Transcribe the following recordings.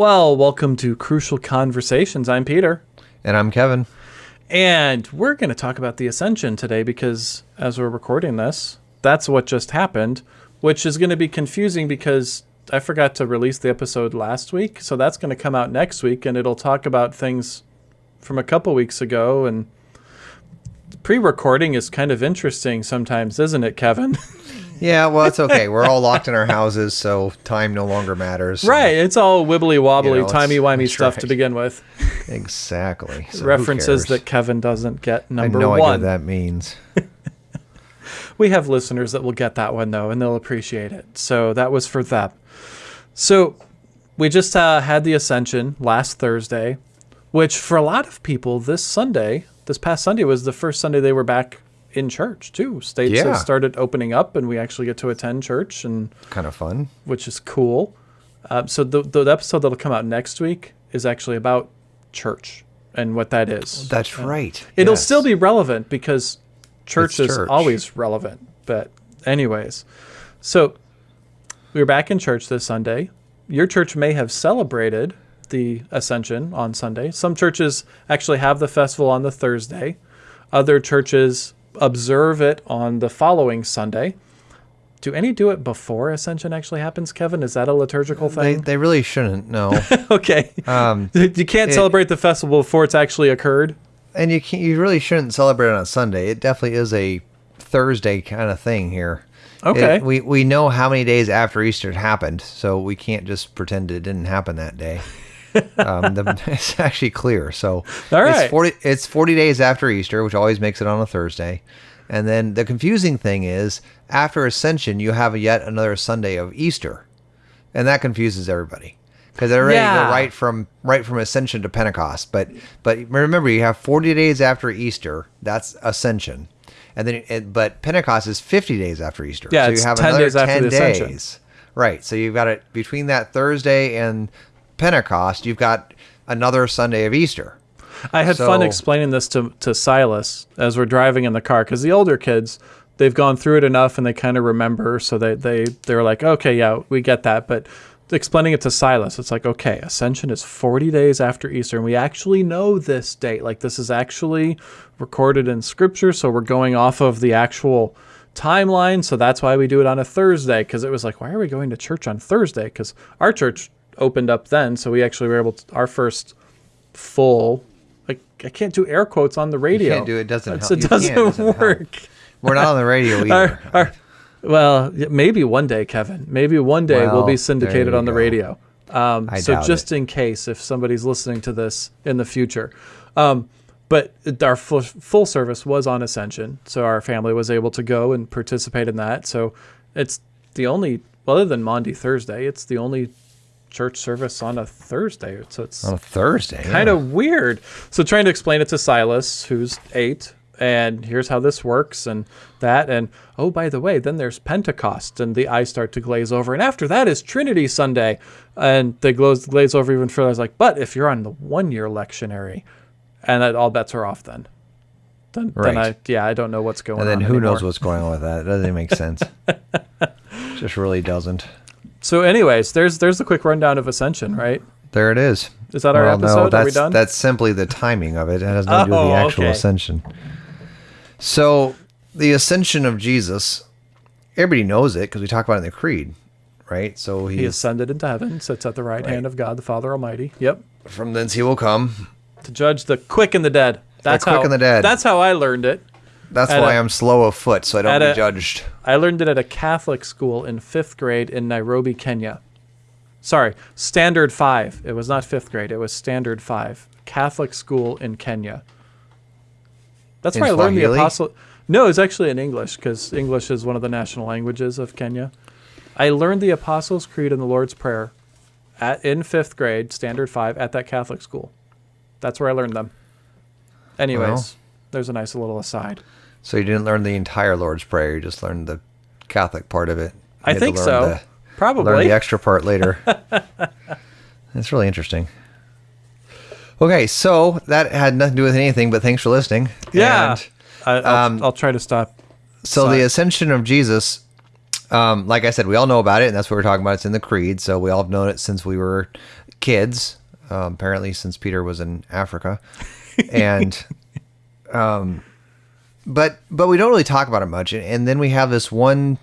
Well, welcome to Crucial Conversations. I'm Peter. And I'm Kevin. And we're going to talk about the Ascension today because as we're recording this, that's what just happened, which is going to be confusing because I forgot to release the episode last week. So that's going to come out next week and it'll talk about things from a couple weeks ago. And pre recording is kind of interesting sometimes, isn't it, Kevin? Yeah, well, it's okay. We're all locked in our houses, so time no longer matters. Right. It's all wibbly wobbly, You know, timey wimey stuff right. to begin with. Exactly. So References that Kevin doesn't get. I Number have no idea one. what that means. We have listeners that will get that one though, and they'll appreciate it. So that was for them. So we just uh, had the Ascension last Thursday, which for a lot of people, this Sunday, this past Sunday was the first Sunday they were back in church too. States Yeah. have started opening up, and we actually get to attend church, and Kind of fun. which is cool. Um, so the, the episode that'll come out next week is actually about church and what that is. That's right. It'll Yes. still be relevant because church It's is church. always relevant. But, anyways, so we were back in church this Sunday. Your church may have celebrated the Ascension on Sunday. Some churches actually have the festival on the Thursday, other churches observe it on the following Sunday. Do any do it before Ascension actually happens, Kevin? Is that a liturgical They, thing? they really shouldn't. No. okay. um, you can't it- celebrate the festival before it's actually occurred. and you can't, you really shouldn't celebrate it on a Sunday. It definitely is a Thursday kind of thing here. Okay. It- we we know how many days after Easter it happened, so we can't just pretend it didn't happen that day. um, the, it's actually clear. So All right. it's forty it's forty days after Easter, which always makes it on a Thursday. And then the confusing thing is after Ascension, you have yet another Sunday of Easter, and that confuses everybody because they're ready to go right from right from Ascension to Pentecost. But but remember, you have forty days after Easter. That's Ascension. And then, it, but Pentecost is 50 days after Easter. Yeah, so you have 10 another days after 10 the Ascension. days. Right. So you've got it between that Thursday and Pentecost, you've got another Sunday of Easter. I had fun explaining this to, to Silas as we're driving in the car because the older kids, they've gone through it enough and they kind of remember. So they, they, they're like, okay, yeah, we get that. But explaining it to Silas, it's like, okay, Ascension is 40 days after Easter. And we actually know this date. Like, this is actually recorded in scripture. So we're going off of the actual timeline. So that's why we do it on a Thursday because it was like, why are we going to church on Thursday? Because our church opened up then. So we actually were able to, our first full. Like I can't do air quotes on the radio. can't do it, doesn't It's- help. It doesn't, doesn't help. work. We're not on the radio either. Our, our, well, maybe one day, Kevin. Maybe one day we'll Well, be syndicated on the go. radio. Um, so just it. in case, if somebody's listening to this in the future, um, but our full, full service was on Ascension, so our family was able to go and participate in that. So it's the only, well, other than Monday, Thursday, it's the only church service on a Thursday. So it's on a Thursday. kind of weird. So trying to explain it to Silas, who's eight, and here's how this works and that, and oh by the way, then there's Pentecost, and the eyes start to glaze over, and after that is Trinity Sunday, and they glaze glaze over even further. I was like, but if you're on the one year lectionary, and that all bets are off then. Then, then I yeah I don't know what's going on. And on. then who knows what's going on with that? It doesn't make sense. Just really doesn't. So, anyways, there's there's the quick rundown of Ascension, right? There it is. Is that our Well, episode? No, Are that's, we done? That's simply the timing of it. It has nothing to do with Oh, the actual okay. ascension. So, the ascension of Jesus, everybody knows it because we talk about it in the creed, right? So He he's ascended into heaven, sits at the right, hand of God, the Father Almighty. Yep. from thence he will come. to judge the quick and the dead. That's quick how, and the dead. That's how I learned it. That's At why i I'm slow of foot, so I don't a- judged. I learned it at a Catholic school in fifth grade in Nairobi, Kenya. Sorry, standard five. It was not fifth grade. It was standard five. Catholic school in Kenya. That's In where I learned the Swahili? apostle. No, it's actually in English because English is one of the national languages of Kenya. I learned the Apostles' Creed and the Lord's Prayer at in fifth grade, standard five, at that Catholic school. That's where I learned them. Anyways, Well. there's a nice little aside. So you didn't learn the entire Lord's Prayer; you just learned the Catholic part of it. You I think so. the- Learn Probably. the extra part later. It's really interesting. Okay, so that had nothing to do with anything, but thanks for listening. Yeah. And I, I'll, um, I'll try to stop. so the ascension of Jesus, um, like I said, we all know about it, and that's what we're talking about. It's in the creed, so we all have known it since we were kids, um, apparently since Peter was in Africa, and um, but but we don't really talk about it much. And then we have this one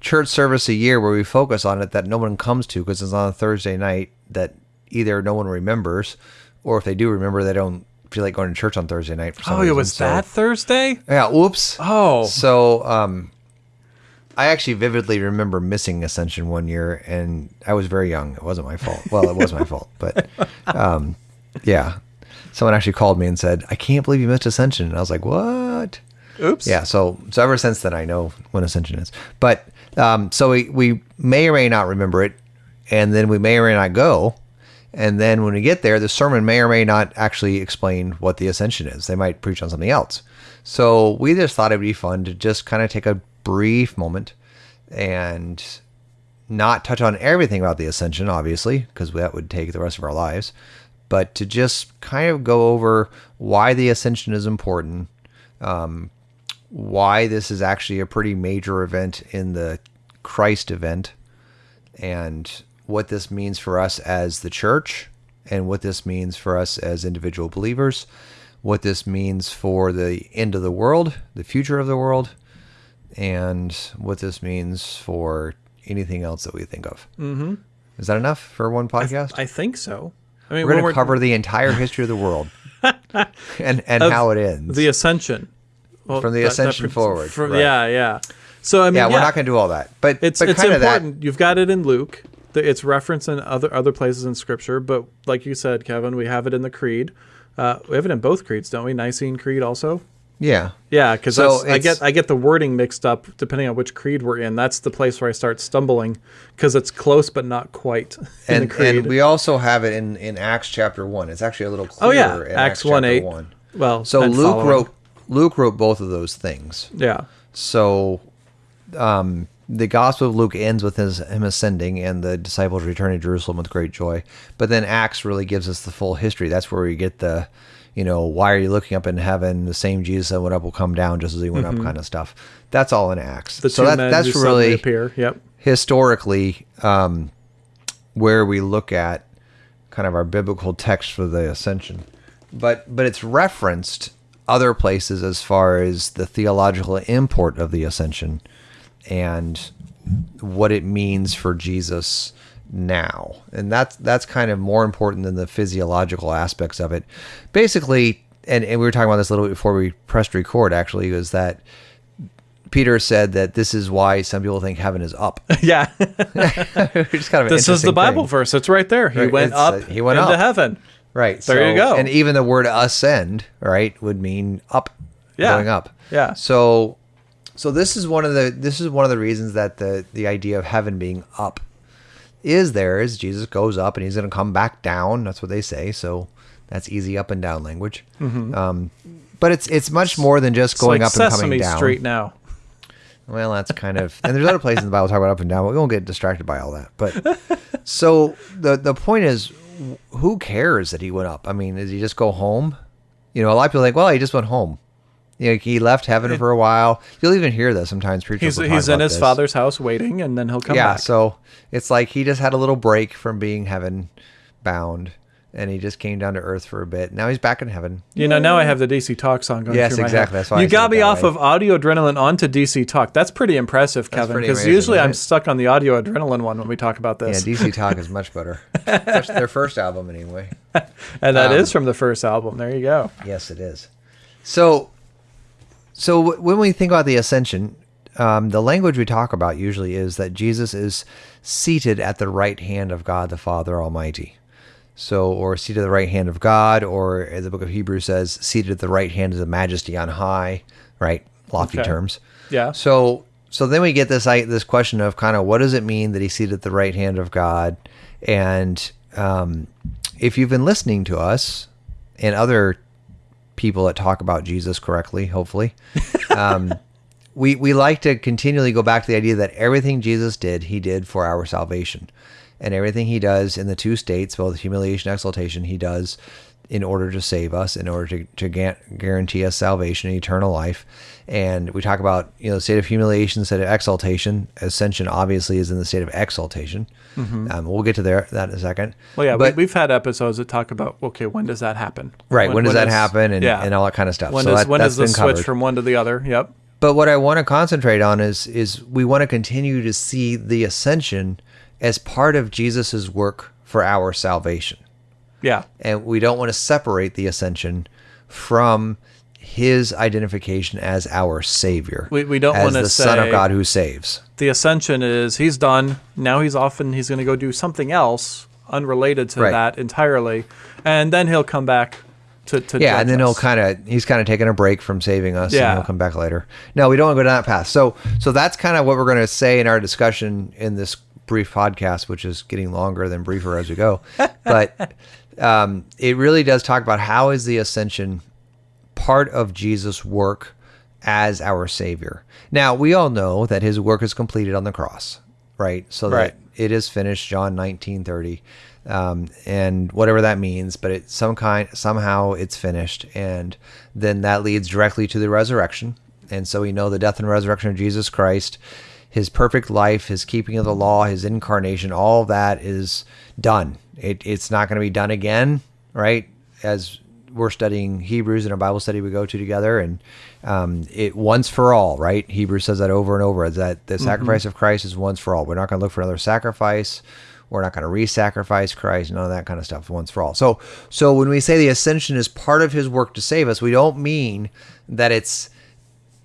church service a year where we focus on it that no one comes to because it's on a Thursday night that either no one remembers, or if they do remember, they don't feel like going to church on Thursday night for some Oh, reason. it was So- that Thursday? Yeah. Whoops. Oh. So, um, I actually vividly remember missing Ascension one year, and I was very young. It wasn't my fault. Well, it was my fault, but um, yeah. Someone actually called me and said, "I can't believe you missed Ascension," and I was like, "What?" Oops. Yeah. So, so ever since then, I know when Ascension is. But um, so we we may or may not remember it, and then we may or may not go. And then when we get there, the sermon may or may not actually explain what the ascension is. They might preach on something else. So we just thought it'd be fun to just kind of take a brief moment and not touch on everything about the ascension, obviously, because that would take the rest of our lives, but to just kind of go over why the ascension is important, um, why this is actually a pretty major event in the Christ event, and what this means for us as the church, and what this means for us as individual believers, what this means for the end of the world, the future of the world, and what this means for anything else that we think of. Mm-hmm. Is that enough for one podcast? I think so. I mean, we're going to cover the entire history of the world and and how it ends. the ascension. Well, From the ascension forward, From, right. Yeah, yeah. So I mean, yeah, yeah, we're not going to do all that, but It's but it's kind of that. important. You've got it in Luke. It's referenced in other other places in Scripture, but like you said, Kevin, we have it in the Creed. Uh, we have it in both creeds, don't we? Nicene Creed also. Yeah, Yeah, because So I get I get the wording mixed up depending on which creed we're in. That's the place where I start stumbling because it's close but not quite in and the creed. and we also have it in in Acts chapter one. It's actually a little clearer. oh yeah, in Acts one chapter eight. one. Well, So Luke following. wrote Luke wrote both of those things. Yeah, So, um, the Gospel of Luke ends with his, him ascending and the disciples returning to Jerusalem with great joy. But then Acts really gives us the full history. That's where we get the, you know, why are you looking up in heaven? The same Jesus that went up will come down just as he went up, kind of stuff. That's all in Acts. Mm-hmm. the so that, that's really appear. Yep. historically um, where we look at kind of our biblical text for the ascension but but it's referenced other places as far as the theological import of the ascension and what it means for Jesus now and that's that's kind of more important than the physiological aspects of it basically and, and we were talking about this a little bit before we pressed record actually was that Peter said that this is why some people think heaven is up. yeah. Kind of this is the Bible thing. verse. It's right there. He Right, went it's, up. uh, he went into up. heaven. Right. There you go. And even the word ascend, right, would mean up, Yeah. going up. Yeah. So, so this is one of the this is one of the reasons that the the idea of heaven being up is there is Jesus goes up and he's going to come back down. That's what they say. So that's easy up and down language. Um, but it's it's much more than just Mm-hmm. Going like up and Sesame coming down. Street now. Well, that's kind of, and there's other places in the Bible talk about up and down. But we won't get distracted by all that. But so the the point is, who cares that he went up? I mean, does he just go home? You know, a lot of people think, well, he just went home. You know, he left heaven for a while. You'll even hear that sometimes. Preachers He's he's in his this. father's house waiting, and then he'll come Yeah, back. so it's like he just had a little break from being heaven bound, and he just came down to earth for a bit. Now he's back in heaven. You know, now I have the DC Talk song going Yes, through my exactly. head. That's why I you said got me off way. of audio adrenaline onto DC Talk. That's pretty impressive, Kevin. Because usually I'm stuck on the audio adrenaline one when we talk about this. Yeah, DC Talk is much better. Especially their first album, anyway. and that is um, from the first album. There you go. Yes, it is. So, so w- when we think about the ascension, um, the language we talk about usually is that Jesus is seated at the right hand of God the Father Almighty. So, or seated at the right hand of God, or as the book of Hebrews says, seated at the right hand of the Majesty on high. Right, lofty Okay. terms. Yeah. So, so then we get this i- this question of kind of what does it mean that he's seated at the right hand of God, and um, if you've been listening to us and other people that talk about Jesus correctly, hopefully, um, we we like to continually go back to the idea that everything Jesus did, he did for our salvation, and everything he does in the two states, both humiliation and exaltation, he does in order to save us, in order to, to guarantee us salvation and eternal life. And we talk about, you know, the state of humiliation, state of exaltation. Ascension obviously is in the state of exaltation. Um, we'll get to there that in a second. Well, yeah, but we, we've had episodes that talk about okay, when does that happen? right, when, does that is- happen, and, yeah. and all that kind of stuff. when so does that, when does the switch covered. from one to the other? Yep. But what I want to concentrate on is is we want to continue to see the ascension as part of Jesus's work for our salvation. Yeah. And we don't want to separate the ascension from his identification as our savior. We- we don't wanna say the son of God who saves. The ascension is he's done. Now he's off and he's going to go do something else unrelated to Right. that entirely, and then he'll come back to to Yeah, and then he'll kind of he's kind of taking a break from saving us, and Yeah. he'll come back later. No, we don't want to go down that path. So, so that's kind of what we're going to say in our discussion in this brief podcast, which is getting longer than briefer as we go. But um, it really does talk about how is the ascension part of Jesus' work as our Savior. Now we all know that His work is completed on the cross, right? So Right. that it is finished, John nineteen thirty, um, and whatever that means. But it some kind somehow it's finished, and then that leads directly to the resurrection. And so we know the death and resurrection of Jesus Christ, His perfect life, His keeping of the law, His incarnation, all that is done. It, it's not going to be done again, right? As we're studying Hebrews in our Bible study we go to together, and um, it once for all, right? Hebrews says that over and over. Is that the sacrifice of Christ is once for all. We're not going to look for another sacrifice. We're not going to re-sacrifice Christ. None of that kind of stuff. Once for all. So, so when we say the ascension is part of His work to save us, we don't mean that it's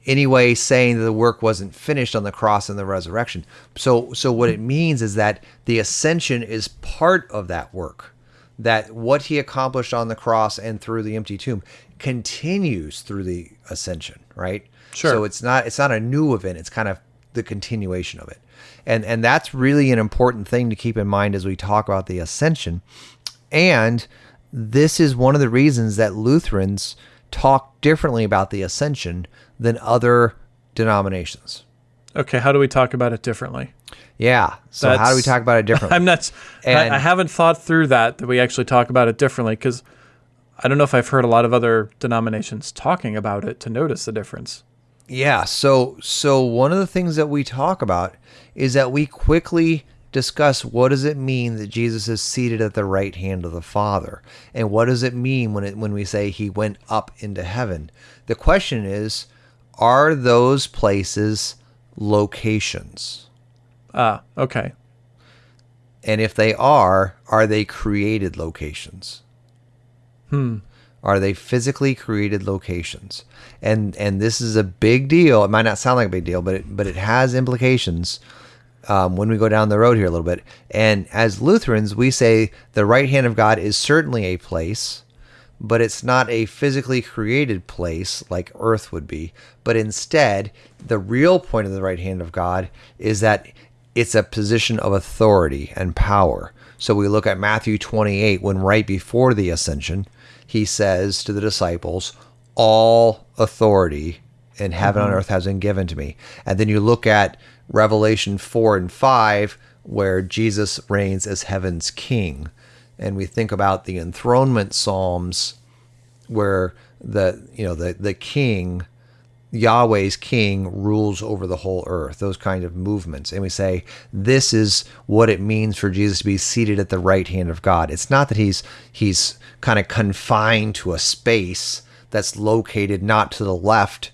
anyway saying that the work wasn't finished on the cross and the resurrection. So so what it means is that the ascension is part of that work. That what he accomplished on the cross and through the empty tomb continues through the ascension, right? Sure. So it's not it's not a new event, it's kind of the continuation of it. And and that's really an important thing to keep in mind as we talk about the ascension. And this is one of the reasons that Lutherans talk differently about the ascension than other denominations. Okay, how do we talk about it differently? Yeah. So how do we talk about it differently? I'm not. And- I, I haven't thought through that. That we actually talk about it differently because I don't know if I've heard a lot of other denominations talking about it to notice the difference. Yeah. So so one of the things that we talk about is that we quickly discuss what does it mean that Jesus is seated at the right hand of the Father, and what does it mean when it when we say he went up into heaven. The question is, are those places locations? Ah, okay. And if they are, are they created locations? Hmm. Are they physically created locations? And and this is a big deal. It might not sound like a big deal, but it, but it has implications um, when we go down the road here a little bit. And as Lutherans, we say the right hand of God is certainly a place, but it's not a physically created place like earth would be. But instead, the real point of the right hand of God is that it's a position of authority and power. So we look at Matthew 28 when right before the ascension, he says to the disciples, All authority in heaven on mm-hmm. earth has been given to me. And then you look at Revelation 4 and 5, where Jesus reigns as heaven's king. And we think about the enthronement psalms where the you know the the king Yahweh's king rules over the whole earth, those kind of movements. And we say, this is what it means for Jesus to be seated at the right hand of God. It's not that he's he's kind of confined to a space that's located not to the left,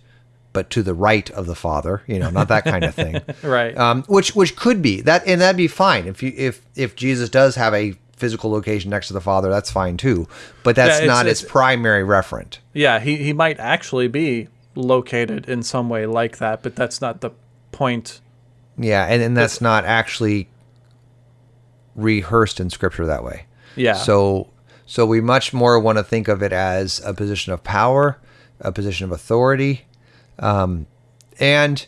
but to the right of the Father, you know, not that kind of thing. Right. Um, which which could be that and that'd be fine. If you if if Jesus does have a physical location next to the Father, that's fine too. But that's Yeah, it's- not it's- its primary referent. Yeah, he, he might actually be located in some way like that, but that's not the point. Yeah, and, and that's not actually rehearsed in scripture that way. Yeah. So so we much more want to think of it as a position of power, a position of authority. Um, and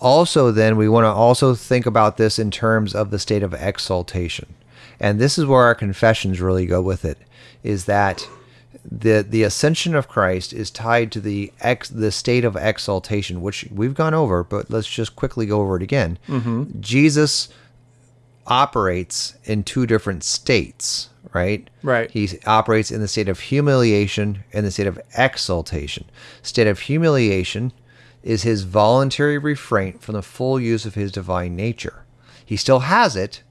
also then we want to also think about this in terms of the state of exaltation. And this is where our confessions really go with it is that the the ascension of Christ is tied to the ex the state of exaltation, which we've gone over, but let's just quickly go over it again. Jesus operates in two different states, right? Right. He operates in the state of humiliation and the state of exaltation. State of humiliation is his voluntary refrain from the full use of his divine nature. He still has it,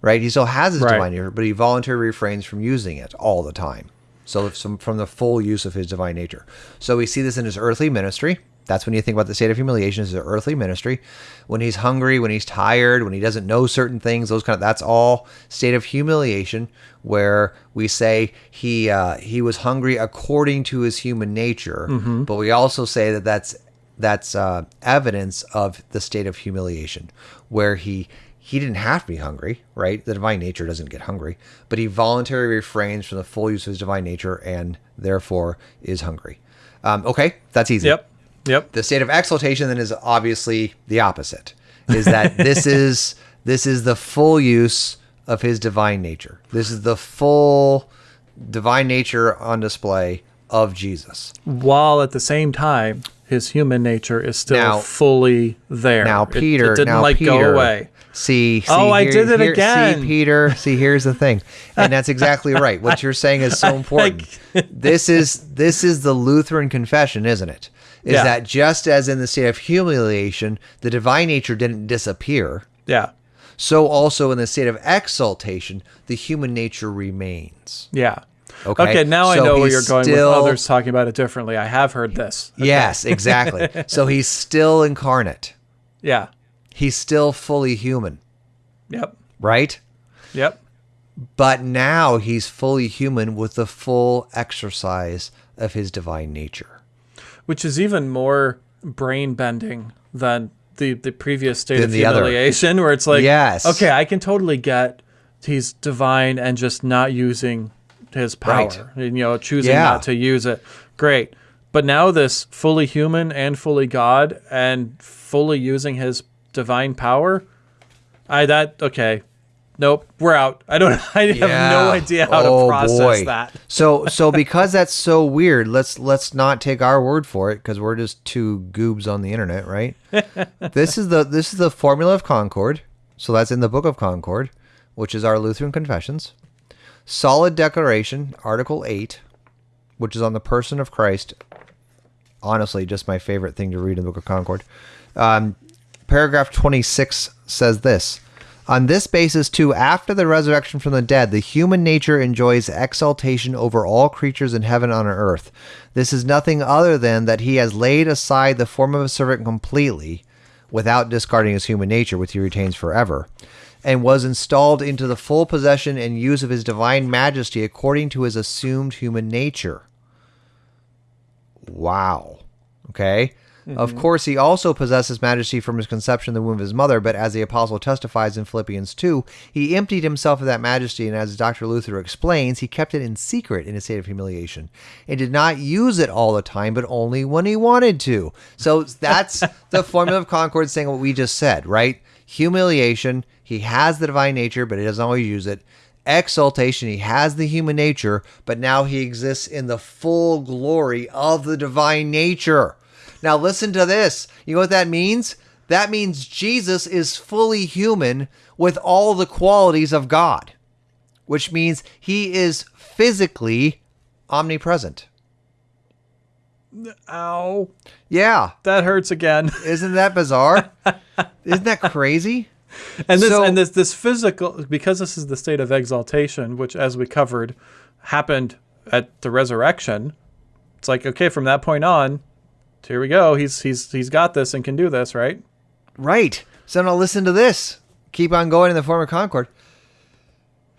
right? He still has his Right. divine nature, but he voluntarily refrains from using it all the time. So if some, from the full use of his divine nature. So we see this in his earthly ministry. That's when you think about the state of humiliation is his earthly ministry. When he's hungry, when he's tired, when he doesn't know certain things, those kind of that's all state of humiliation where we say he uh, he was hungry according to his human nature, but we also say that that's that's uh, evidence of the state of humiliation where he he didn't have to be hungry right? The divine nature doesn't get hungry but he voluntarily refrains from the full use of his divine nature and therefore is hungry. Um, okay that's easy. Yep. Yep. the state of exaltation then is obviously the opposite is that this is this is the full use of his divine nature. This is the full divine nature on display of jesus. While at the same time, his human nature is still Now- fully there. Now, Peter, it, didn't now like Peter, go away. See, see Oh, I did it See, again. Peter. See, here's the thing, and that's exactly right. What you're saying is so important. this is this is the Lutheran confession, isn't it? Is Yeah. that just as in the state of humiliation, the divine nature didn't disappear, Yeah. so also in the state of exaltation, the human nature remains. Yeah. Okay, Okay. now I know where you're going still- with others talking about it differently. I have heard this. Okay. Yes, exactly. so he's still incarnate. Yeah. He's still fully human, Yep. right? Yep. But now he's fully human with the full exercise of his divine nature. Which is even more brain bending than the the previous state Than of the other. humiliation, where it's like, Yes. okay, I can totally get he's divine and just not using his power, Right. and, you know, choosing Yeah. not to use it. Great. But now this fully human and fully God and fully using his divine power, I that okay. Nope, we're out. I don't I have no idea how Oh, to process boy. that. So so because that's so weird, let's let's not take our word for it because we're just two goobs on the internet, right? this is the this is the formula of Concord. So that's in the Book of Concord, which is our Lutheran Confessions. Solid Declaration, Article 8, which is on the person of Christ. Honestly, just my favorite thing to read in the Book of Concord. Um, paragraph 26 says this On this basis, too, after the resurrection from the dead, the human nature enjoys exaltation over all creatures in heaven and on earth. This is nothing other than that he has laid aside the form of a servant completely, without discarding his human nature, which he retains forever, and was installed into the full possession and use of his divine majesty according to his assumed human nature. Wow. Okay. Of mm-hmm. course, he also possesses majesty from his conception in the womb of his mother, but as the apostle testifies in Philippians 2, he emptied himself of that majesty, and as Dr. Luther explains, he kept it in secret in a state of humiliation and did not use it all the time, but only when he wanted to. So that's the formula of Concord saying what we just said, right? Humiliation, he has the divine nature, but he doesn't always use it exaltation. He has the human nature, but now he exists in the full glory of the divine nature. Now, listen to this. You know what that means? That means Jesus is fully human with all the qualities of God, which means he is physically omnipresent. Ow. Yeah. That hurts again. Isn't that bizarre? Isn't that crazy? And this So- and this this physical because this is the state of exaltation, which as we covered happened at the resurrection. It's like okay, from that point on, here we go. He's he's he's got this and can do this, right? Right. So now listen to this. Keep on going in the form of Concord.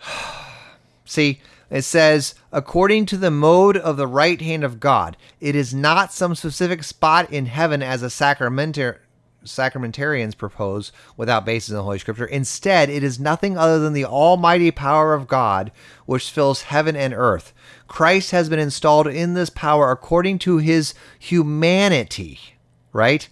See, it says, according to the mode of the right hand of God, it is not some specific spot in heaven as a sacramentar- sacramentarians propose without basis in the Holy Scripture. Instead, it is nothing other than the almighty power of God which fills heaven and earth. Christ has been installed in this power according to his humanity, right?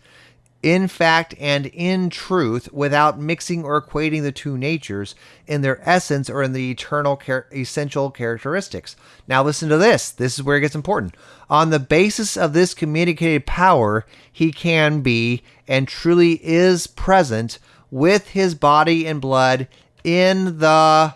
In fact and in truth without mixing or equating the two natures in their essence or in the eternal char- essential characteristics. Now listen to this. This is where it gets important. On the basis of this communicated power, he can be and truly is present with his body and blood in the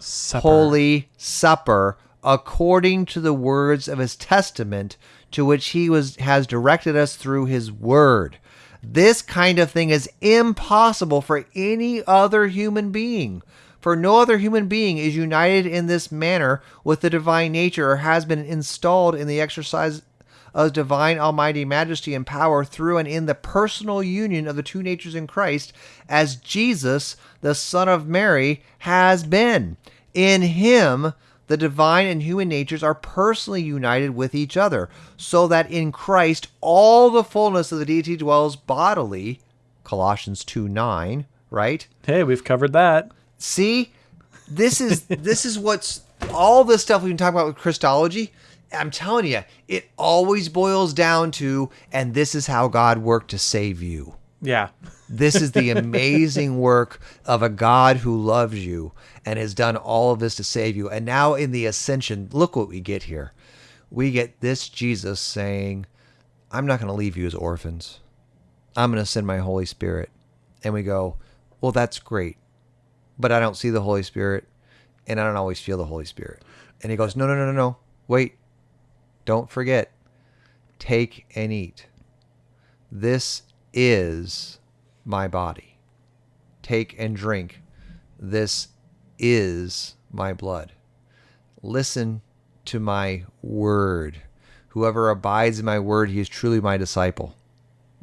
Supper. Holy Supper according to the words of his testament to which he was has directed us through his word. This kind of thing is impossible for any other human being. For no other human being is united in this manner with the divine nature or has been installed in the exercise of divine almighty majesty and power through and in the personal union of the two natures in Christ as Jesus, the Son of Mary, has been. In him, the divine and human natures are personally united with each other, so that in Christ all the fullness of the deity dwells bodily. Colossians 2 9, right? Hey, we've covered that. See, this is this is what's all this stuff we've been talking about with Christology. I'm telling you, it always boils down to, and this is how God worked to save you. Yeah. This is the amazing work of a God who loves you and has done all of this to save you. And now in the ascension, look what we get here. We get this Jesus saying, I'm not going to leave you as orphans. I'm going to send my Holy Spirit. And we go, Well, that's great. But I don't see the Holy Spirit and I don't always feel the Holy Spirit. And he goes, No, no, no, no, no. Wait. Don't forget. Take and eat. This is my body. Take and drink. This is my blood. Listen to my word. Whoever abides in my word, he is truly my disciple.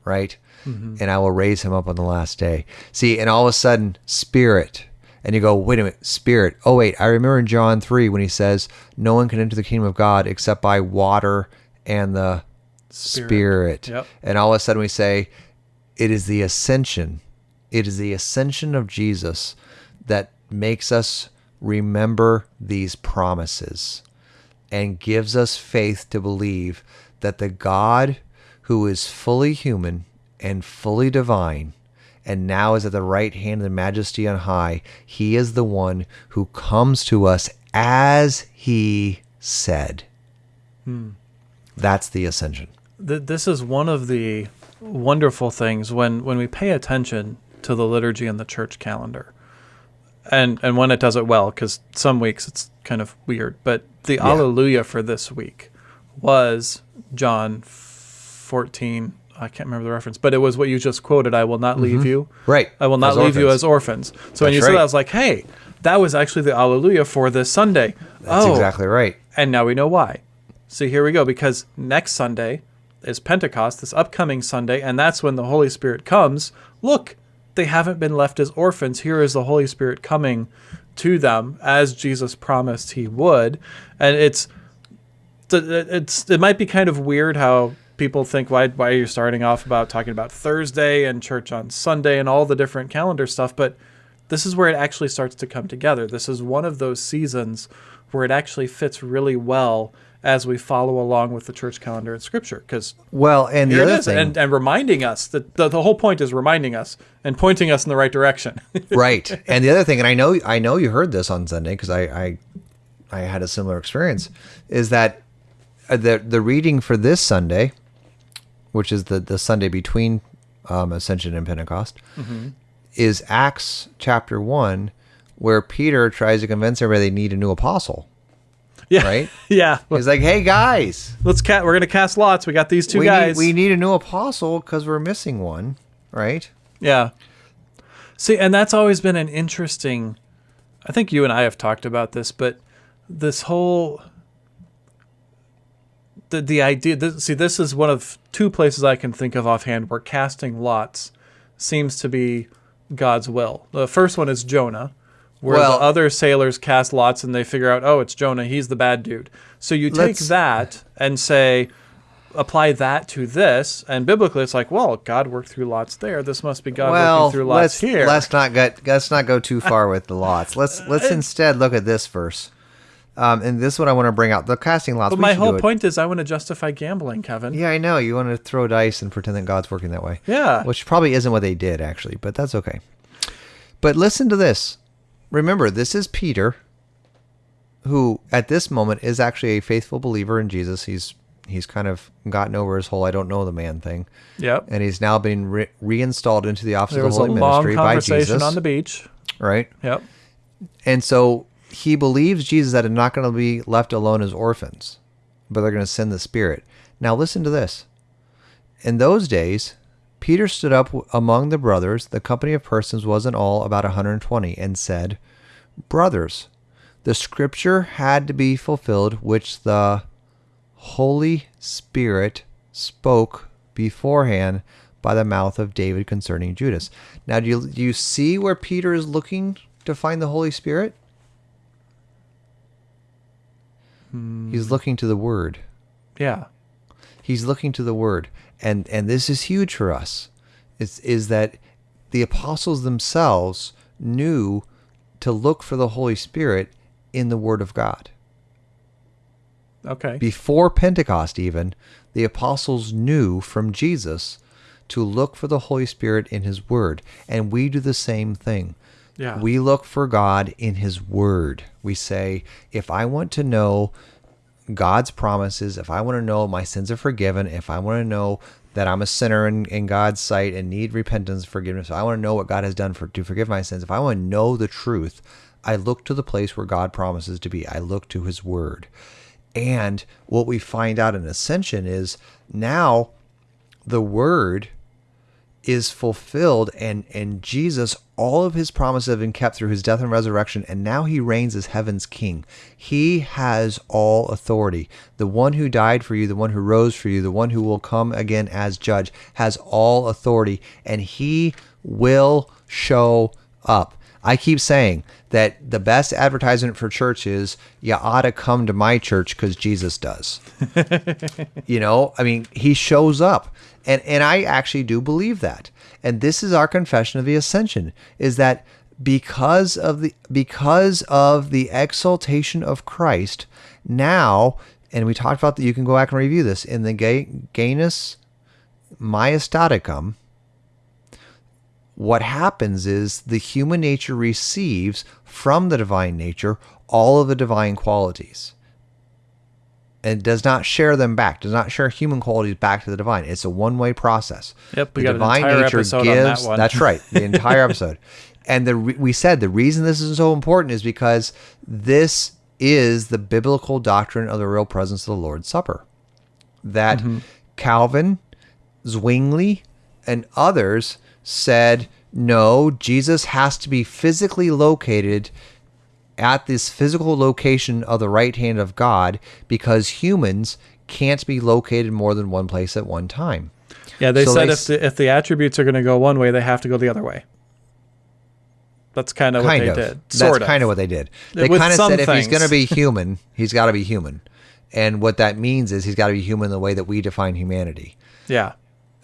Right? Mm-hmm. And I will raise him up on the last day. See, and all of a sudden, spirit. And you go, wait a minute, spirit. Oh, wait, I remember in John 3 when he says, No one can enter the kingdom of God except by water and the Spirit. spirit. Yep. And all of a sudden we say, it is the ascension. It is the ascension of Jesus that makes us remember these promises and gives us faith to believe that the God who is fully human and fully divine and now is at the right hand of the majesty on high, he is the one who comes to us as he said. Hmm. That's the ascension. Th- this is one of the wonderful things when when we pay attention to the liturgy and the church calendar. And and when it does it well because some weeks it's kind of weird but the alleluia for this week was john 14 i can't remember the reference but it was what you just quoted i will not mm-hmm. leave you. Right. i will not As leave you as orphans. So when That's you said that i was like hey that was actually the alleluia for this sunday. That's oh. exactly right. and now we know why. So here we go, because next Sunday is Pentecost, this upcoming Sunday, and that's when the Holy Spirit comes. Look, they haven't been left as orphans. Here is the Holy Spirit coming to them as Jesus promised he would. And it's it's it might be kind of weird how people think why why you're starting off about talking about Thursday and church on Sunday and all the different calendar stuff, but this is where it actually starts to come together. This is one of those seasons where it actually fits really well as we follow along with the church calendar and scripture because Well, and the other is thing, and, and reminding us that the, the whole point is reminding us and pointing us in the right direction right? And the other thing, and I know, I know you heard this on Sunday because I, I, I had a similar experience, is that uh, the the reading for this Sunday, which is the the Sunday between um, Ascension and Pentecost, is Acts chapter one, where Peter tries to convince everybody they need a new apostle. Yeah Right? yeah He's like, "Hey guys, let's cat we're gonna cast lots we got these two we guys need, we need a new apostle because we're missing one." Right? Yeah. See, and that's always been an interesting. I think you and I have talked about this, but this whole the the idea. This, see, this is one of two places I can think of offhand where casting lots seems to be God's will. The first one is Jonah, where Well- the other sailors cast lots and they figure out, oh, it's Jonah. He's the bad dude. So you take that and say, apply that to this, and biblically, it's like, well, God worked through lots there. This must be God well, working through lots let's here. let's not get let's not go too far with the lots. Let's let's instead look at this verse. Um, and this is what I want to bring out: the casting lots. but my whole point is, I want to justify gambling, Kevin. Yeah, I know you want to throw dice and pretend that God's working that way. Yeah. which probably isn't what they did actually, but that's okay. But listen to this. Remember, this is Peter, who at this moment is actually a faithful believer in Jesus. He's he's kind of gotten over his whole "I don't know the man" thing. Yep. and he's now been re- reinstalled into the office There of the Holy long Ministry by Jesus. conversation on the beach. right? Yep. And so he believes Jesus that they're not going to be left alone as orphans, but they're going to send the Spirit. Now listen to this. In those days, Peter stood up among the brothers, the company of persons was in all about a 120, and said, Brothers, the scripture had to be fulfilled which the Holy Spirit spoke beforehand by the mouth of David concerning Judas. Now, do you, do you see where Peter is looking to find the Holy Spirit? Hmm. He's looking to the Word. Yeah. He's looking to the Word, and and this is huge for us. Is is that the apostles themselves knew to look for the Holy Spirit in the Word of God. Okay. Before Pentecost, even, the apostles knew from Jesus to look for the Holy Spirit in His Word. And we do the same thing. Yeah. We look for God in His Word. We say, if I want to know God's promises, if I want to know my sins are forgiven, if I want to know that I'm a sinner in, in God's sight and need repentance, and forgiveness, if I want to know what God has done for to forgive my sins, if I want to know the truth, I look to the place where God promises to be. I look to His Word. And what we find out in Ascension is now the Word is fulfilled and and Jesus all of his promises have been kept through his death and resurrection and now he reigns as heaven's king he has all authority the one who died for you the one who rose for you the one who will come again as judge has all authority and he will show up I keep saying that the best advertisement for church is you ought to come to my church because Jesus does. you know, I mean, he shows up. And and I actually do believe that. And this is our confession of the ascension is that because of the because of the exaltation of Christ, now and we talked about that you can go back and review this in the Genus Majestaticum what happens is the human nature receives from the divine nature all of the divine qualities and does not share them back, does not share human qualities back to the divine. It's a one way process. Yep, we the got an entire episode on that one. That's right, the entire episode. And the we said the reason this is so important is because this is the biblical doctrine of the real presence of the Lord's Supper. That Mm-hmm. Calvin, Zwingli, and others said, no, Jesus has to be physically located at this physical location of the right hand of God because humans can't be located more than one place at one time. Yeah, they So said they if the, if the attributes are going to go one way, they have to go the other way. That's kind of what they of. did. That's Sort of. kind of what they did. They With kind of said if he's going to be human, he's got to be human. And what that means is he's got to be human the way that we define humanity, Yeah.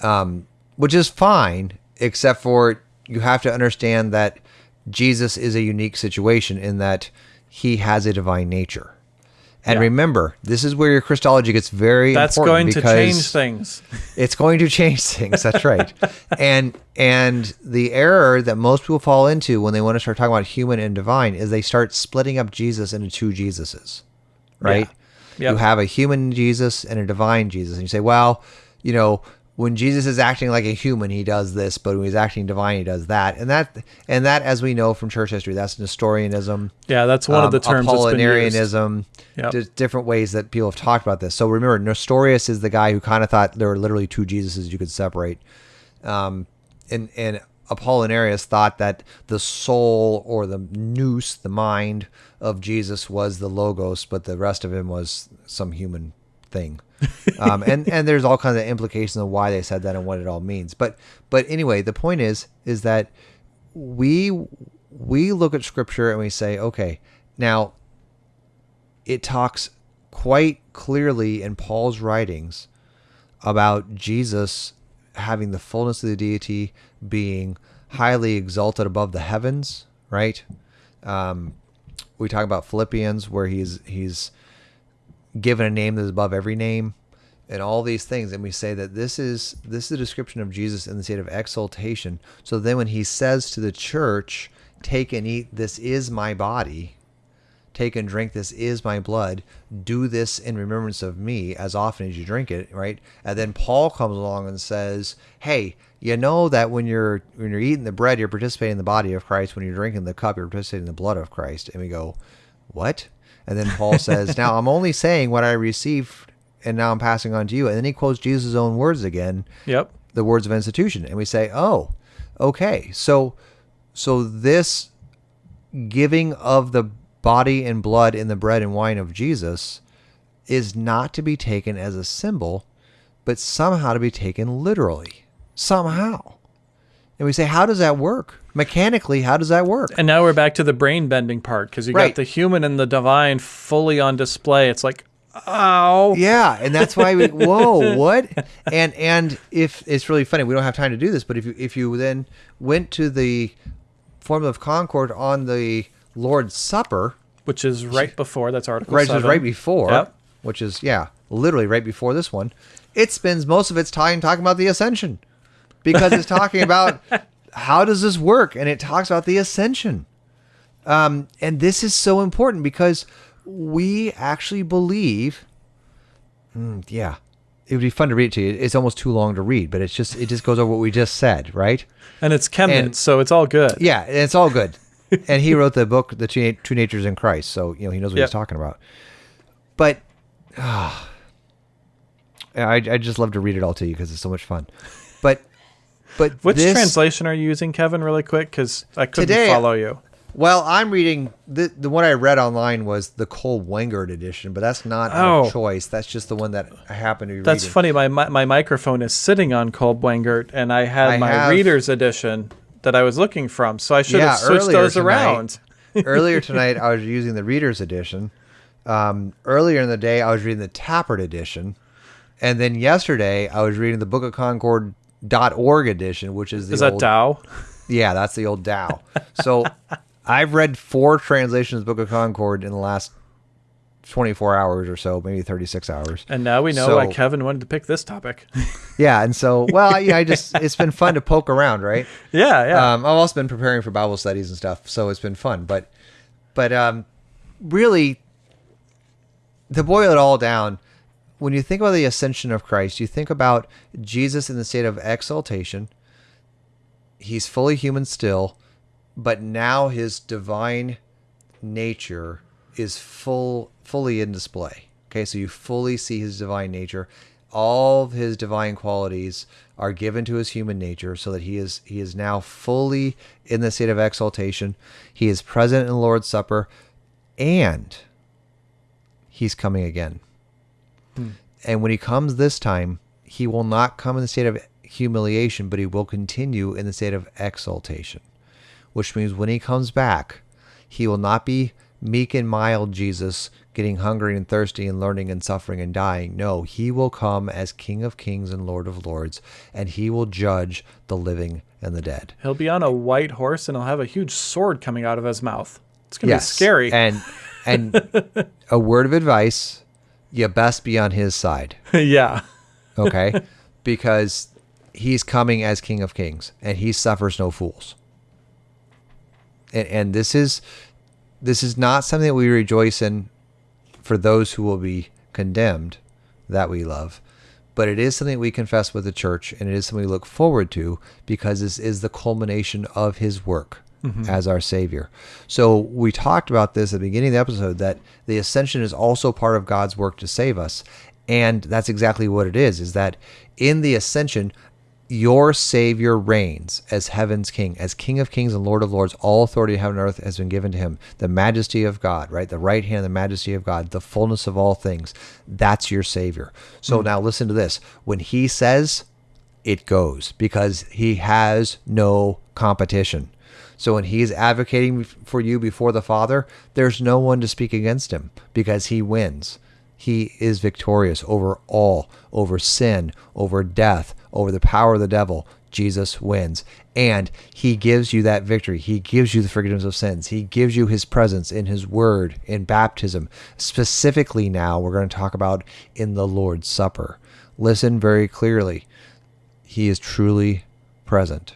Um, which is fine, except for you have to understand that Jesus is a unique situation in that he has a divine nature. And Yeah. remember, this is where your Christology gets very That's important going to change things. It's going to change things. That's right. and and the error that most people fall into when they want to start talking about human and divine is they start splitting up Jesus into two Jesuses. Right? Yep. You have a human Jesus and a divine Jesus. And you say, well, you know, when Jesus is acting like a human, he does this, but when he's acting divine, he does that. And that and that as we know from church history, that's Nestorianism. Yeah, that's one of the um, terms that's. Apollinarianism, Yep. di- different ways that people have talked about this. So remember, Nestorius is the guy who kind of thought there were literally two Jesuses you could separate. Um, and, and Apollinarius thought that the soul or the nous, the mind of Jesus was the logos, but the rest of him was some human thing. um, and and there's all kinds of implications of why they said that and what it all means. But but anyway, the point is is that we we look at scripture and we say, okay, now it talks quite clearly in Paul's writings about Jesus having the fullness of the deity, being highly exalted above the heavens, right? Um, we talk about Philippians where he's he's given a name that is above every name and all these things and we say that this is this is a description of Jesus in the state of exaltation so then when he says to the church take and eat this is my body take and drink. This is my blood. Do this in remembrance of me as often as you drink it, right? And then Paul comes along and says, "Hey, you know that when you're when you're eating the bread, you're participating in the body of Christ. When you're drinking the cup, you're participating in the blood of Christ." And we go, "What?" And then Paul says, "Now I'm only saying what I received, and now I'm passing on to you." And then he quotes Jesus' own words again Yep. the words of institution. And we say oh okay. So so this giving of the body and blood in the bread and wine of jesus is not to be taken as a symbol but somehow to be taken literally. Somehow. And we say how does that work mechanically how does that work And now we're back to the brain bending part because you Right. got the human and the divine fully on display. It's like, oh Yeah, and that's why we whoa, what? And and if it's really funny, we don't have time to do this, but if you if you then went to the Formula of Concord on the Lord's Supper, Which is right before. That's Article right, just 7. right before, Yep. which is yeah, literally right before this one, it spends most of its time talking about the ascension because it's talking about how does this work, and it talks about the ascension. Um, and this is so important because we actually believe. Mm, yeah, it would be fun to read it to you. It's almost too long to read, but it's just it just goes over what we just said, right? And it's And- so it's all good. Yeah, it's all good. and he wrote the book, The Two, Two Natures in Christ, so you know he knows what Yep. he's talking about. But ah, I I just love to read it all to you because it's so much fun. But but Which this, translation are you using, Kevin, really quick? Because I couldn't Today- follow you. Well, I'm reading the the one I read online was the Kolb-Wengert edition, but that's not Oh. a choice. That's just the one that I happen to be That's reading. funny. My, my my microphone is sitting on Kolb-Wengert, and I had I my have- reader's edition that I was looking from. So I should Yeah, have switched those tonight- around. earlier tonight, I was using the Reader's edition. Um, earlier in the day, I was reading the Tappert edition, and then yesterday, I was reading the Book of Concord.org edition, which is the Is that old, Dau? Yeah, that's the old Dau. So I've read four translations of Book of Concord in the last 24 hours or so, maybe 36 hours. And now we know So- why Kevin wanted to pick this topic. Yeah, and so well, yeah, I just it's been fun to poke around, right? yeah, yeah. Um, I've also been preparing for Bible studies and stuff, so it's been fun. But, but um, really, to boil it all down, when you think about the ascension of Christ, you think about Jesus in the state of exaltation. He's fully human still, but now his divine nature is full, fully in display. Okay, so you fully see his divine nature. All his divine qualities are given to his human nature, so that he is he is now fully in the state of exaltation. He is present in the Lord's Supper, and he's coming again. Hmm. And when he comes this time, he will not come in the state of humiliation, but he will continue in the state of exaltation. Which means when he comes back, he will not be meek and mild Jesus, getting hungry and thirsty and learning and suffering and dying. No, he will come as King of Kings and Lord of Lords, and he will judge the living and the dead. he'll be on a white horse, and he'll have a huge sword coming out of his mouth. It's gonna be scary. And and a word of advice, you best be on his side. yeah. okay? because he's coming as King of Kings, and he suffers no fools. And, and this is this is not something that we rejoice in for those who will be condemned that we love, but it is something we confess with the church, and it is something we look forward to because this is the culmination of his work Mm-hmm. as our Savior. So we talked about this at the beginning of the episode that the ascension is also part of God's work to save us. And that's exactly what it is, is that in the ascension, your Savior reigns as heaven's king, as King of kings and Lord of lords. All authority in heaven and earth has been given to him. The majesty of God, right? The right hand, the majesty of God, the fullness of all things. That's your Savior. So mm. now listen to this. When he says, it goes because he has no competition. So when he's advocating for you before the Father, there's no one to speak against him because he wins. He is victorious over all, over sin, over death, over the power of the devil. Jesus wins. And he gives you that victory. He gives you the forgiveness of sins. He gives you his presence in his word, in baptism. Specifically, now we're going to talk about in the Lord's Supper. Listen very clearly. He is truly present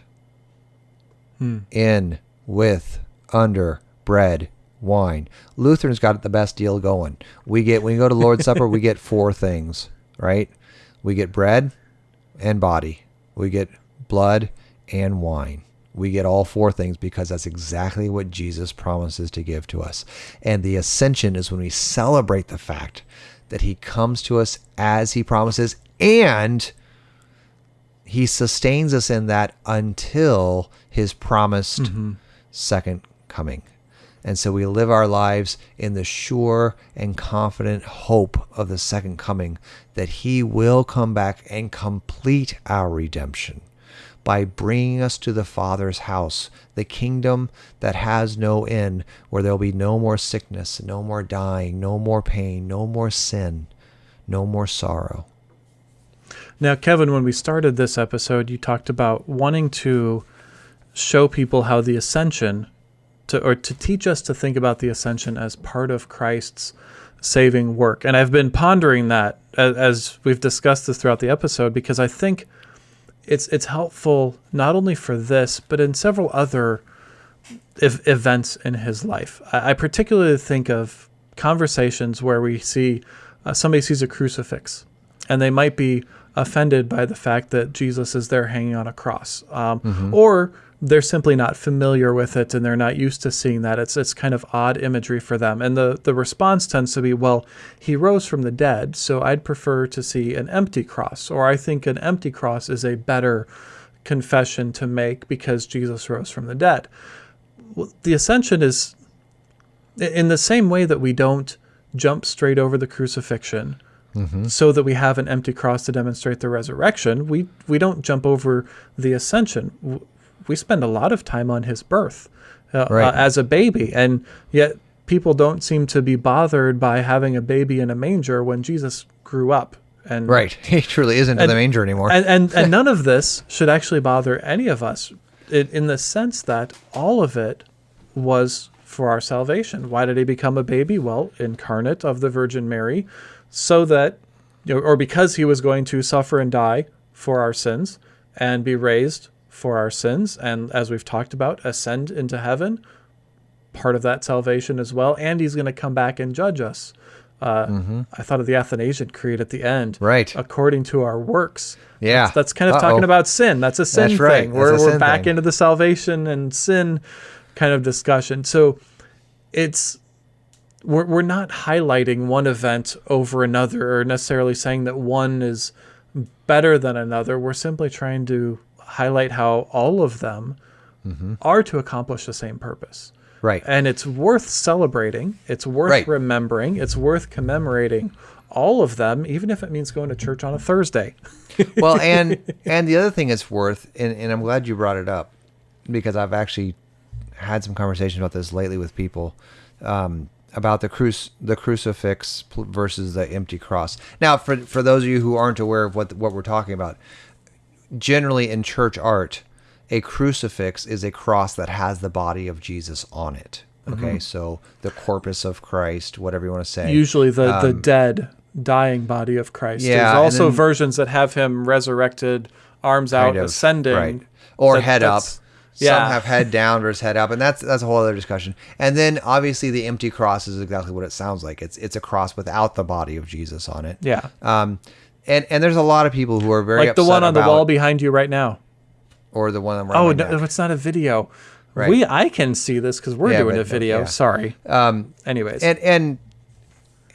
Hmm. in, with, under, bread, wine. Lutherans got the best deal going. We get when you go to Lord's Supper, we get four things, right? We get bread and body. We get blood and wine. We get all four things because that's exactly what Jesus promises to give to us. And the ascension is when we celebrate the fact that he comes to us as he promises and he sustains us in that until his promised mm-hmm. second coming. And so we live our lives in the sure and confident hope of the second coming that he will come back and complete our redemption by bringing us to the Father's house, the kingdom that has no end, where there'll be no more sickness, no more dying, no more pain, no more sin, no more sorrow. Now, Kevin, when we started this episode, you talked about wanting to show people how the ascension to or to teach us to think about the ascension as part of Christ's saving work. And I've been pondering that as, as we've discussed this throughout the episode because I think it's it's helpful not only for this but in several other ev- events in his life. I, I particularly think of conversations where we see uh, somebody sees a crucifix and they might be offended by the fact that Jesus is there hanging on a cross, um, or they're simply not familiar with it and they're not used to seeing that. It's it's kind of odd imagery for them, and the the response tends to be, "Well, he rose from the dead, so I'd prefer to see an empty cross," or "I think an empty cross is a better confession to make because Jesus rose from the dead." Well, the ascension is in the same way that we don't jump straight over the crucifixion so that we have an empty cross to demonstrate the resurrection we we don't jump over the ascension we spend a lot of time on his birth uh, Right. uh, as a baby and yet people don't seem to be bothered by having a baby in a manger when Jesus grew up and Right. He truly isn't in the manger anymore. and and, and none of this should actually bother any of us in, in the sense that all of it was for our salvation. Why did he become a baby? Well, incarnate of the Virgin Mary, so that, you know, or because he was going to suffer and die for our sins and be raised for our sins, and as we've talked about, ascend into heaven, part of that salvation as well. And he's going to come back and judge us. Uh, I thought of the Athanasian Creed at the end Mm-hmm. Right. according to our works. Yeah. That's, that's kind of Uh-oh. talking about sin. That's a sin That's right. thing. That's We're, we're back thing. into the salvation and sin kind of discussion. So it's we're, we're not highlighting one event over another or necessarily saying that one is better than another. We're simply trying to highlight how all of them Mm-hmm. are to accomplish the same purpose. right. And it's worth celebrating. It's worth Right. remembering. It's worth commemorating all of them, even if it means going to church on a Thursday. well, and and the other thing it's worth, and, and I'm glad you brought it up because I've actually had some conversations about this lately with people um, about the cruci- the crucifix versus the empty cross. Now, for for those of you who aren't aware of what what we're talking about, generally in church art, a crucifix is a cross that has the body of Jesus on it. Okay, so the corpus of Christ, whatever you want to say. Usually the, the dead, dying body of Christ. Um, yeah, There's also then- versions that have him resurrected, arms out, of, ascending. right. or That- head up. That's- Some have head down versus head up, and that's that's a whole other discussion. And then obviously the empty cross is exactly what it sounds like. It's it's a cross without the body of Jesus on it. Yeah. Um, and and there's a lot of people who are very Like the one on the wall behind you right now. or the one I'm Oh, no, it's not a video. Right. We I can see this because we're Yeah, doing but- a video. yeah. Sorry. Um, Anyways. and and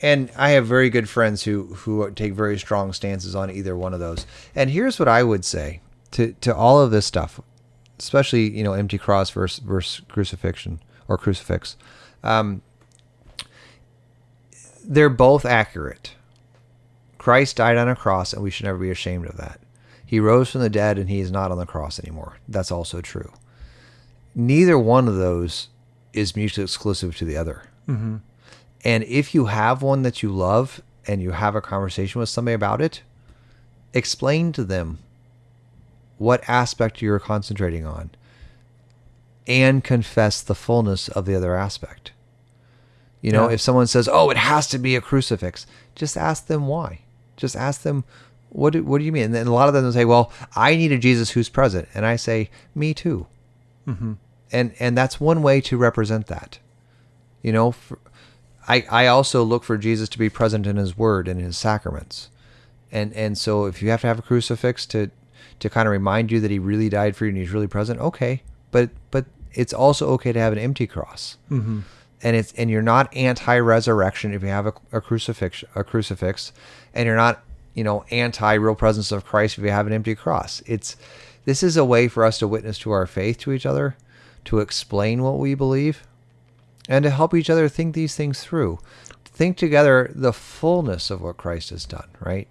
and I have very good friends who who take very strong stances on either one of those. And here's what I would say to to all of this stuff, especially you know empty cross versus versus crucifixion or crucifix. Um, they're both accurate. Christ died on a cross, and we should never be ashamed of that. He rose from the dead, and he is not on the cross anymore. That's also true. Neither one of those is mutually exclusive to the other. And if you have one that you love and you have a conversation with somebody about it, explain to them what aspect you're concentrating on and confess the fullness of the other aspect. You know, Yeah. if someone says, "Oh, it has to be a crucifix," just ask them why. Just ask them, "What do, what do you mean?" And then a lot of them will say, "Well, I need a Jesus who's present," and I say, "Me too." Mm-hmm. And and that's one way to represent that. You know, for, I I also look for Jesus to be present in His Word and His sacraments, and and so if you have to have a crucifix to to kind of remind you that He really died for you and He's really present, okay. But but it's also okay to have an empty cross. Mm-hmm. And it's and you're not anti-resurrection if you have a, a crucifix a crucifix, and you're not you know anti real presence of Christ if you have an empty cross. It's this is a way for us to witness to our faith to each other, to explain what we believe, and to help each other think these things through. Think together the fullness of what Christ has done, right?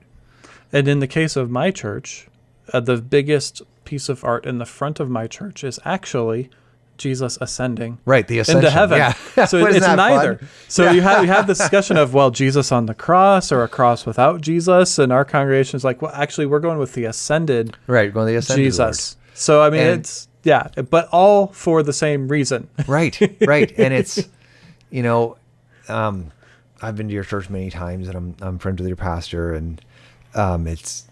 And in the case of my church, uh, the biggest piece of art in the front of my church is actually Jesus ascending Right, the ascension. into heaven. Yeah. So Wasn't it's neither. fun? So you have you have this discussion of well, Jesus on the cross or a cross without Jesus, and our congregation is like, well, actually, we're going with the ascended Right, going the ascended Jesus. So I mean, And- it's yeah, but all for the same reason. Right, right. and it's, you know, um, I've been to your church many times, and I'm I'm friends with your pastor, and um, it's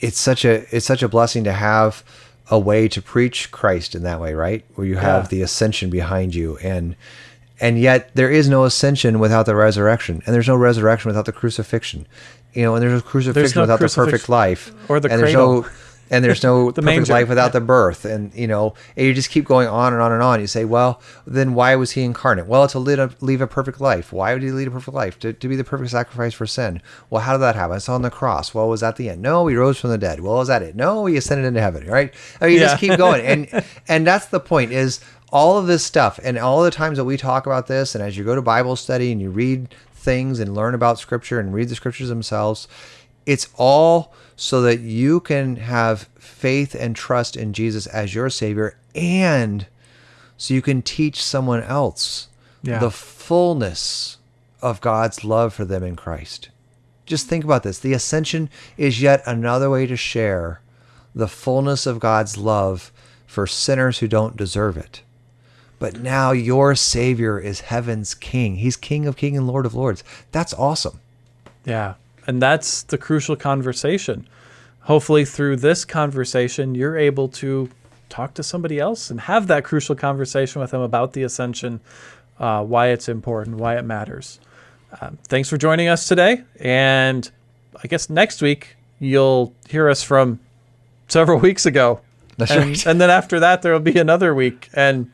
it's such a it's such a blessing to have a way to preach Christ in that way, right? Where you have Yeah. the ascension behind you, and and yet there is no ascension without the resurrection, and there's no resurrection without the crucifixion, you know, and there's no crucifixion no without the perfect life, or the and there's cradle. no and there's no The perfect manger. life without the birth, and you know, and you just keep going on and on and on. You say, well, then why was he incarnate? Well, to lead a, leave a perfect life. Why would he lead a perfect life? To, to be the perfect sacrifice for sin. Well, how did that happen? It's on the cross. Well, was that the end? No, he rose from the dead. Well, was that it? No, he ascended into heaven. Right? I mean, you just keep going, and and that's the point. Is all of this stuff, and all the times that we talk about this, and as you go to Bible study and you read things and learn about Scripture and read the Scriptures themselves, it's all so that you can have faith and trust in Jesus as your Savior, and so you can teach someone else Yeah. the fullness of God's love for them in Christ. Just think about this. The ascension is yet another way to share the fullness of God's love for sinners who don't deserve it. But now your Savior is heaven's King. He's King of Kings and Lord of Lords. That's awesome. Yeah. And that's the crucial conversation. Hopefully, through this conversation, you're able to talk to somebody else and have that crucial conversation with them about the ascension, uh, why it's important, why it matters. Um, thanks for joining us today. And I guess next week, you'll hear us from several weeks ago. That's and, right. and then after that, there will be another week and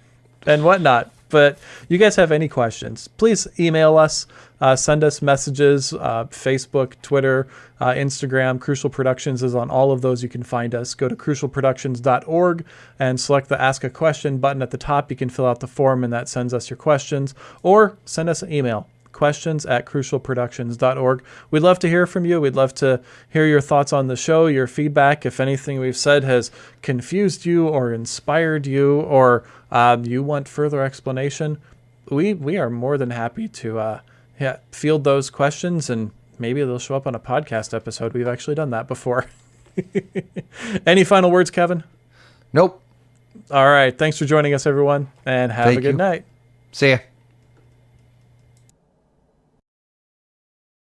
and whatnot. But you guys have any questions, please email us, uh, send us messages, uh, Facebook, Twitter, uh, Instagram. Crucial Productions is on all of those. You can find us. Go to crucialproductions.org and select the Ask a Question button at the top. You can fill out the form, and that sends us your questions, or send us an email questions at crucialproductions.org. We'd love to hear from you. We'd love to hear your thoughts on the show, your feedback. If anything we've said has confused you or inspired you, or um, you want further explanation, we we are more than happy to uh, yeah, field those questions and maybe they'll show up on a podcast episode. We've actually done that before. Any final words, Kevin? Nope. All right. Thanks for joining us, everyone, and have Thank a good you. night. See ya.